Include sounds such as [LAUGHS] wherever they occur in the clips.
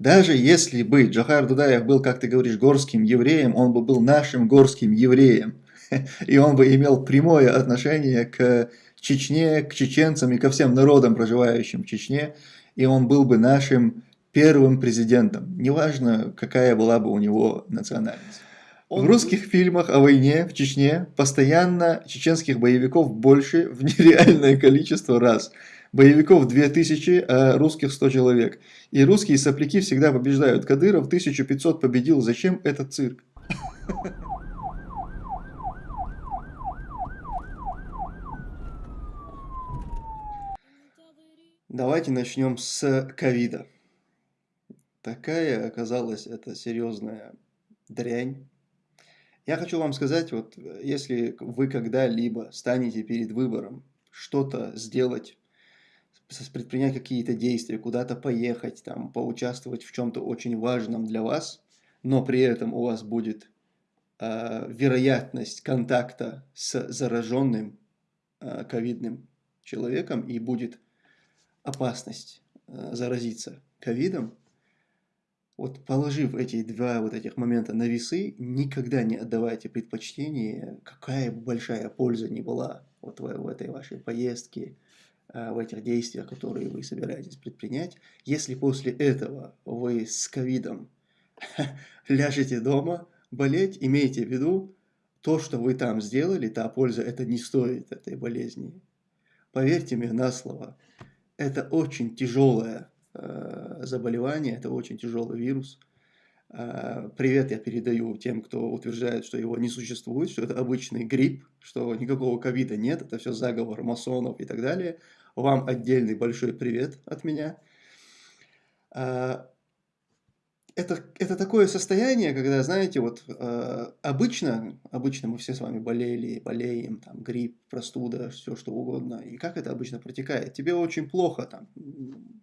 Даже если бы Джахар Дудаев был, как ты говоришь, горским евреем, он бы был нашим горским евреем. [LAUGHS] И он бы имел прямое отношение к Чечне, к чеченцам и ко всем народам, проживающим в Чечне. И он был бы нашим первым президентом. Неважно, какая была бы у него национальность. В русских фильмах о войне в Чечне постоянно чеченских боевиков больше в нереальное [LAUGHS] количество раз. Боевиков 2000, а русских 100 человек. И русские сопляки всегда побеждают. Кадыров 1500 победил. Зачем этот цирк? Давайте начнем с ковида. Такая оказалась это серьезная дрянь я хочу вам сказать, вот если вы когда-либо станете перед выбором что-то сделать, предпринять какие-то действия, куда-то поехать, там, поучаствовать в чем-то очень важном для вас, но при этом у вас будет э, вероятность контакта с зараженным э, ковидным человеком и будет опасность э, заразиться ковидом, вот положив эти два вот этих момента на весы, никогда не отдавайте предпочтение, какая большая польза ни была вот в, в этой вашей поездке, а, в этих действиях, которые вы собираетесь предпринять. Если после этого вы с ковидом [LAUGHS] ляжете дома, болеть, имейте в виду, то, что вы там сделали, та польза, это не стоит этой болезни. Поверьте мне на слово, это очень тяжелая Э, заболевание, это очень тяжелый вирус. Э, привет я передаю тем, кто утверждает, что его не существует, что это обычный грипп, что никакого ковида нет, это все заговор масонов и так далее. Вам отдельный большой привет от меня. Э, это, это такое состояние, когда, знаете, вот э, обычно, обычно мы все с вами болели, болеем, там, грипп, простуда, все что угодно. И как это обычно протекает? Тебе очень плохо, там,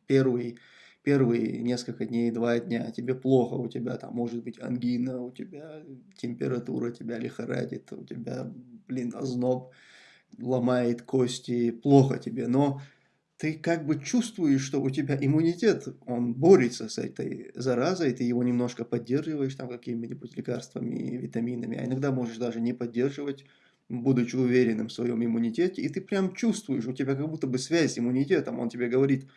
первый, первые несколько дней, два дня, тебе плохо, у тебя там может быть ангина, у тебя температура тебя лихорадит, у тебя, блин, озноб ломает кости, плохо тебе, но ты как бы чувствуешь, что у тебя иммунитет, он борется с этой заразой, ты его немножко поддерживаешь там какими-нибудь лекарствами, витаминами, а иногда можешь даже не поддерживать, будучи уверенным в своем иммунитете, и ты прям чувствуешь, у тебя как будто бы связь с иммунитетом, он тебе говорит,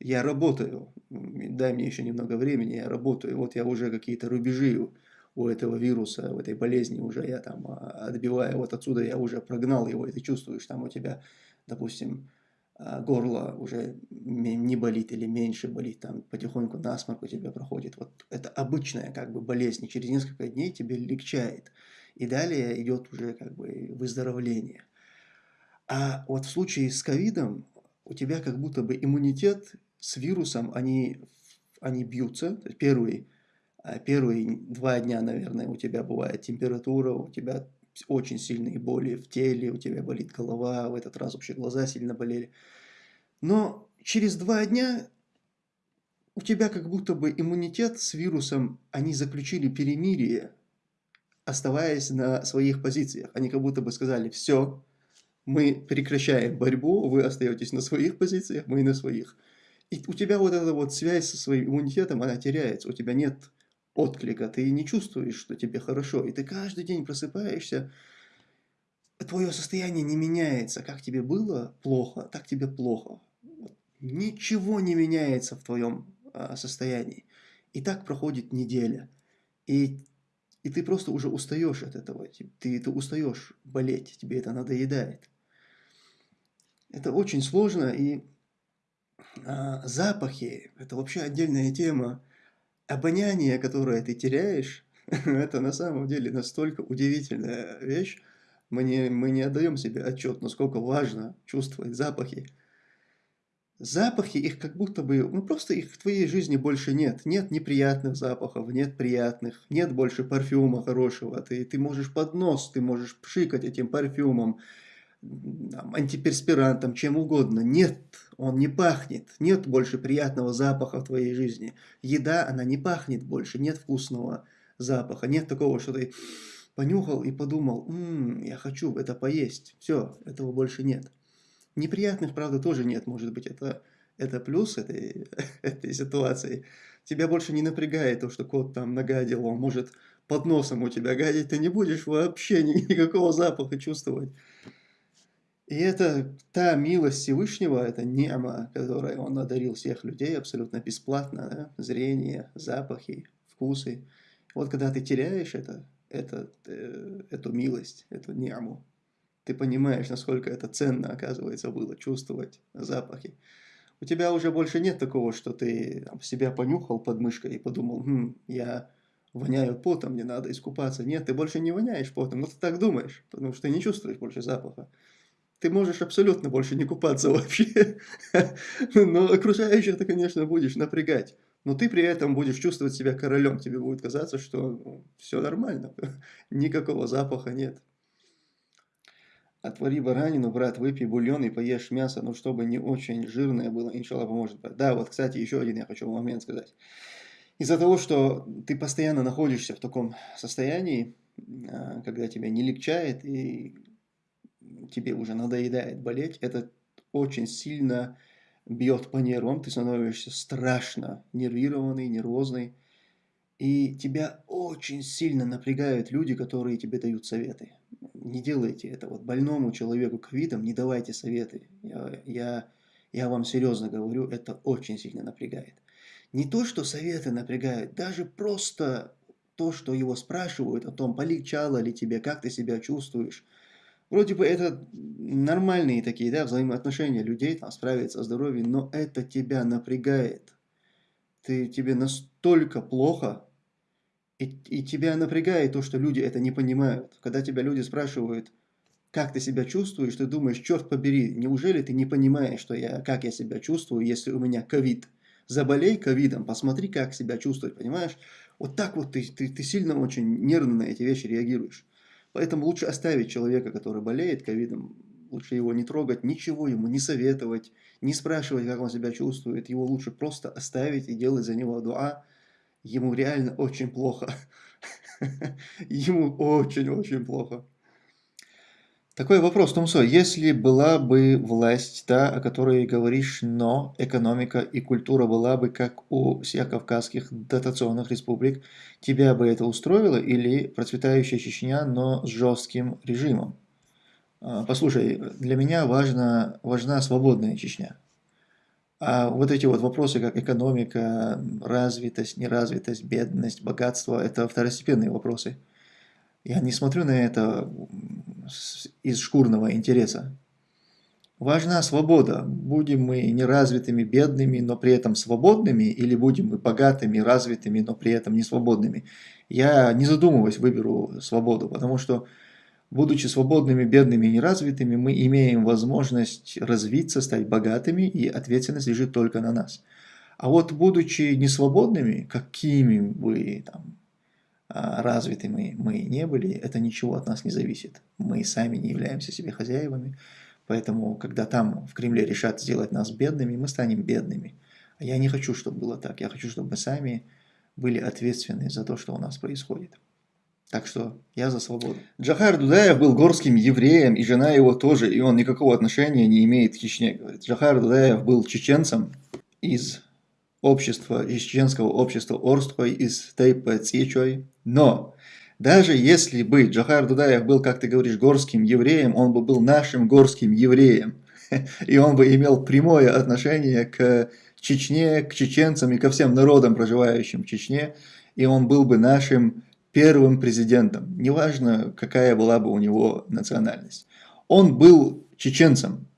я работаю, дай мне еще немного времени, я работаю, вот я уже какие-то рубежи у этого вируса, у этой болезни уже я там а, отбиваю, вот отсюда я уже прогнал его, и ты чувствуешь, там у тебя, допустим, а, горло уже не болит или меньше болит, там потихоньку насморк у тебя проходит. Вот это обычная как бы болезнь, и через несколько дней тебе легчает. И далее идет уже как бы выздоровление. А вот в случае с ковидом у тебя как будто бы иммунитет с вирусом, они, они бьются. Первые, а, первые два дня, наверное, у тебя бывает температура, у тебя очень сильные боли в теле, у тебя болит голова, в этот раз вообще глаза сильно болели. Но через два дня у тебя как будто бы иммунитет с вирусом, они заключили перемирие, оставаясь на своих позициях. Они как будто бы сказали, все, мы прекращаем борьбу, вы остаетесь на своих позициях, мы на своих. И у тебя вот эта вот связь со своим иммунитетом, она теряется, у тебя нет отклика, ты не чувствуешь, что тебе хорошо, и ты каждый день просыпаешься, твое состояние не меняется, как тебе было плохо, так тебе плохо. Ничего не меняется в твоем а, состоянии. И так проходит неделя. И, и ты просто уже устаешь от этого. Ты, ты устаешь болеть, тебе это надоедает. Это очень сложно, и запахи – это вообще отдельная тема обоняние, которое ты теряешь, [LAUGHS] это на самом деле настолько удивительная вещь. Мы не, мы не отдаем себе отчет, насколько важно чувствовать запахи. Запахи, их как будто бы, ну просто их в твоей жизни больше нет. Нет неприятных запахов, нет приятных, нет больше парфюма хорошего. Ты, ты можешь под нос, ты можешь пшикать этим парфюмом, антиперспирантом, чем угодно. Нет, он не пахнет, нет больше приятного запаха в твоей жизни. Еда, она не пахнет больше, нет вкусного запаха, нет такого, что ты понюхал и подумал, «Ммм, я хочу это поесть». Все, этого больше нет. Неприятных, правда, тоже нет, может быть, это это плюс этой, [LAUGHS] этой ситуации. Тебя больше не напрягает то, что кот там нагадил, он может под носом у тебя гадить, ты не будешь вообще никакого запаха чувствовать. И это та милость Всевышнего, это нема, которой он одарил всех людей абсолютно бесплатно, да? зрение, запахи, вкусы. Вот когда ты теряешь это, это, э, эту милость, эту няму, ты понимаешь, насколько это ценно, оказывается, было чувствовать запахи. У тебя уже больше нет такого, что ты там, себя понюхал под мышкой и подумал, хм, я воняю потом, мне надо искупаться. Нет, ты больше не воняешь потом, но ты так думаешь, потому что ты не чувствуешь больше запаха ты можешь абсолютно больше не купаться [LAUGHS] вообще. Но окружающих ты, конечно, будешь напрягать. Но ты при этом будешь чувствовать себя королем. Тебе будет казаться, что ну, все нормально. [LAUGHS] Никакого запаха нет. Отвори баранину, брат, выпей бульон и поешь мясо, но чтобы не очень жирное было, иншалла поможет. Да, вот, кстати, еще один я хочу момент сказать. Из-за того, что ты постоянно находишься в таком состоянии, а, когда тебя не легчает, и тебе уже надоедает болеть, это очень сильно бьет по нервам, ты становишься страшно нервированный, нервозный, и тебя очень сильно напрягают люди, которые тебе дают советы. Не делайте это. Вот больному человеку ковидом не давайте советы. Я, я, я вам серьезно говорю, это очень сильно напрягает. Не то, что советы напрягают, даже просто то, что его спрашивают о том, полегчало ли тебе, как ты себя чувствуешь, Вроде бы это нормальные такие, да, взаимоотношения людей, там, справиться о здоровье, но это тебя напрягает. Ты, тебе настолько плохо, и, и тебя напрягает то, что люди это не понимают. Когда тебя люди спрашивают, как ты себя чувствуешь, ты думаешь, черт побери, неужели ты не понимаешь, что я, как я себя чувствую, если у меня ковид? Заболей ковидом, посмотри, как себя чувствовать, понимаешь? Вот так вот ты, ты, ты сильно очень нервно на эти вещи реагируешь. Поэтому лучше оставить человека, который болеет ковидом, лучше его не трогать, ничего ему не советовать, не спрашивать, как он себя чувствует. Его лучше просто оставить и делать за него дуа. Ему реально очень плохо. [LAUGHS] Ему очень-очень плохо. Такой вопрос, Тумсо. Если была бы власть, та, о которой говоришь, но экономика и культура была бы как у всех кавказских дотационных республик, тебя бы это устроило или процветающая Чечня, но с жестким режимом? А, послушай, для меня важна, важна свободная Чечня. А вот эти вот вопросы, как экономика, развитость, неразвитость, бедность, богатство, это второстепенные вопросы. Я не смотрю на это из шкурного интереса. Важна свобода. Будем мы неразвитыми, бедными, но при этом свободными, или будем мы богатыми, развитыми, но при этом не свободными. Я, не задумываясь, выберу свободу, потому что, будучи свободными, бедными и неразвитыми, мы имеем возможность развиться, стать богатыми, и ответственность лежит только на нас. А вот будучи несвободными, какими бы там, развитыми мы не были, это ничего от нас не зависит. Мы сами не являемся себе хозяевами, поэтому, когда там в Кремле решат сделать нас бедными, мы станем бедными. А я не хочу, чтобы было так. Я хочу, чтобы мы сами были ответственны за то, что у нас происходит. Так что я за свободу. Джахар Дудаев был горским евреем, и жена его тоже, и он никакого отношения не имеет к Чечне. Говорит. Джахар Дудаев был чеченцем из общества, из чеченского общества Орстой, из Тейпа Цичой. Но даже если бы Джахар Дудаев был, как ты говоришь, горским евреем, он бы был нашим горским евреем. [LAUGHS] И он бы имел прямое отношение к Чечне, к чеченцам и ко всем народам, проживающим в Чечне. И он был бы нашим первым президентом. Неважно, какая была бы у него национальность. Он был чеченцем.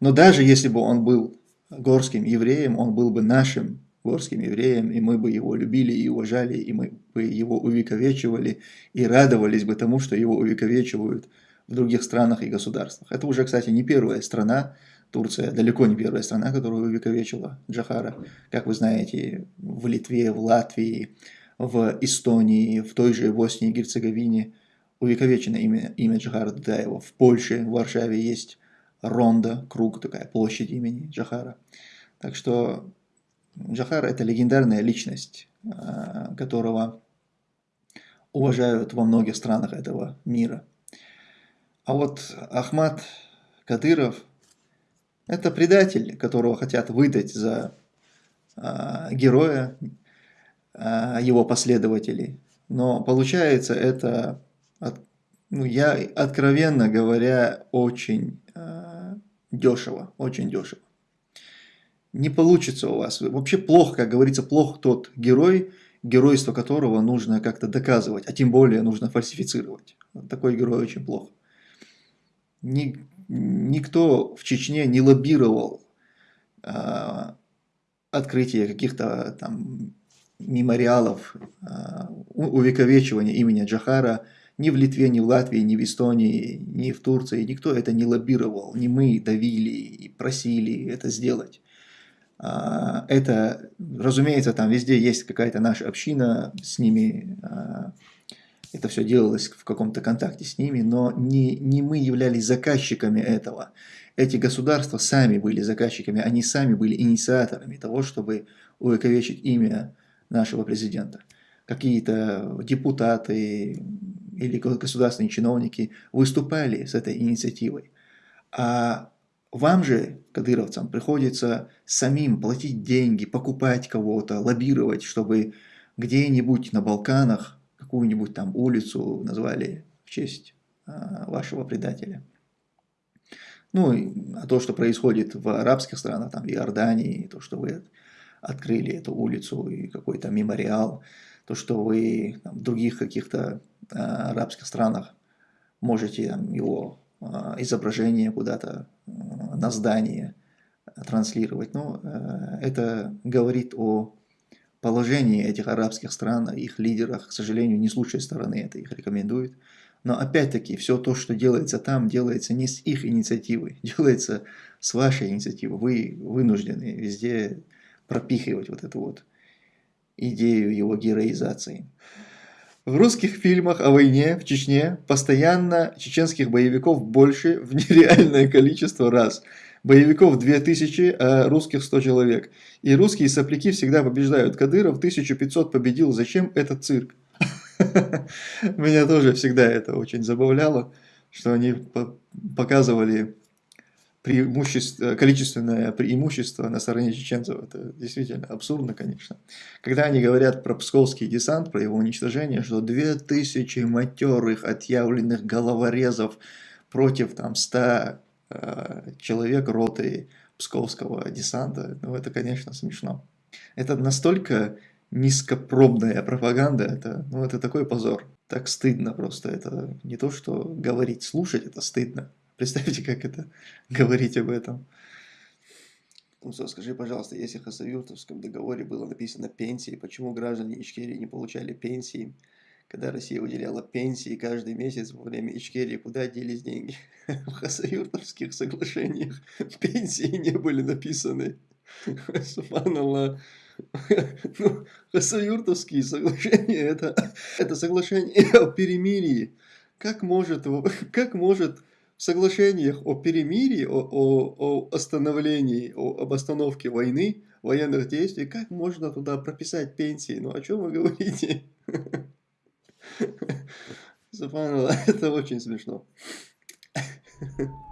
Но даже если бы он был горским евреем, он был бы нашим горским евреем, и мы бы его любили и уважали, и мы бы его увековечивали, и радовались бы тому, что его увековечивают в других странах и государствах. Это уже, кстати, не первая страна, Турция далеко не первая страна, которая увековечила Джахара. Как вы знаете, в Литве, в Латвии, в Эстонии, в той же Боснии и Герцеговине увековечено имя, имя Джахара Дудаева. В Польше, в Варшаве есть Ронда, круг, такая площадь имени Джахара. Так что Джахар – это легендарная личность, а, которого уважают во многих странах этого мира. А вот Ахмад Кадыров, Это предатель, которого хотят выдать за а, героя, а, его последователей. Но получается это, ну, я откровенно говоря, очень дешево, очень дешево. Не получится у вас. Вообще плохо, как говорится, плохо тот герой, геройство которого нужно как-то доказывать, а тем более нужно фальсифицировать. Такой герой очень плохо. Ни, никто в Чечне не лоббировал э, открытие каких-то там мемориалов, э, увековечивания имени Джахара ни в Литве, ни в Латвии, ни в Эстонии, ни в Турции. Никто это не лоббировал. Не мы давили и просили это сделать. А, это, разумеется, там везде есть какая-то наша община, с ними а, это все делалось в каком-то контакте с ними, но не, не мы являлись заказчиками этого. Эти государства сами были заказчиками, они сами были инициаторами того, чтобы увековечить имя нашего президента. Какие-то депутаты или государственные чиновники выступали с этой инициативой. А вам же, кадыровцам, приходится самим платить деньги, покупать кого-то, лоббировать, чтобы где-нибудь на Балканах какую-нибудь там улицу назвали в честь а, вашего предателя. Ну, а то, что происходит в арабских странах, там, в Иордании, то, что вы открыли эту улицу и какой-то мемориал, то, что вы там, в других каких-то а, арабских странах можете там, его изображение куда-то а, на здание транслировать. Но э, это говорит о положении этих арабских стран, их лидерах, к сожалению, не с лучшей стороны это их рекомендует. Но опять-таки, все то, что делается там, делается не с их инициативы, [LAUGHS] делается с вашей инициативы. Вы вынуждены везде пропихивать вот эту вот идею его героизации. В русских фильмах о войне в Чечне постоянно чеченских боевиков больше [LAUGHS] в нереальное количество раз. Боевиков 2000, а русских 100 человек. И русские сопляки всегда побеждают. Кадыров 1500 победил. Зачем этот цирк? [LAUGHS] Меня тоже всегда это очень забавляло, что они показывали преимущество, количественное преимущество на стороне чеченцев. Это действительно абсурдно, конечно. Когда они говорят про псковский десант, про его уничтожение, что 2000 матерых, отъявленных головорезов против там 100 э, человек роты псковского десанта, ну это, конечно, смешно. Это настолько низкопробная пропаганда, это, ну, это такой позор. Так стыдно просто. Это не то, что говорить, слушать, это стыдно. Представьте, как это [LAUGHS] говорить об этом. Ну что, скажи, пожалуйста, если в Хасавюртовском договоре было написано пенсии, почему граждане Ичкерии не получали пенсии, когда Россия выделяла пенсии каждый месяц во время Ичкерии, куда делись деньги? [LAUGHS] В Хасавюртовских соглашениях пенсии не были написаны. Субханаллах. Ну, Хасавюртовские соглашения, это, это соглашение о перемирии. Как может, как может соглашениях о перемирии, о, о, о остановлении, о, об остановке войны, военных действий, как можно туда прописать пенсии? Ну, о чем вы говорите? [LAUGHS] [LAUGHS] это очень смешно. [LAUGHS]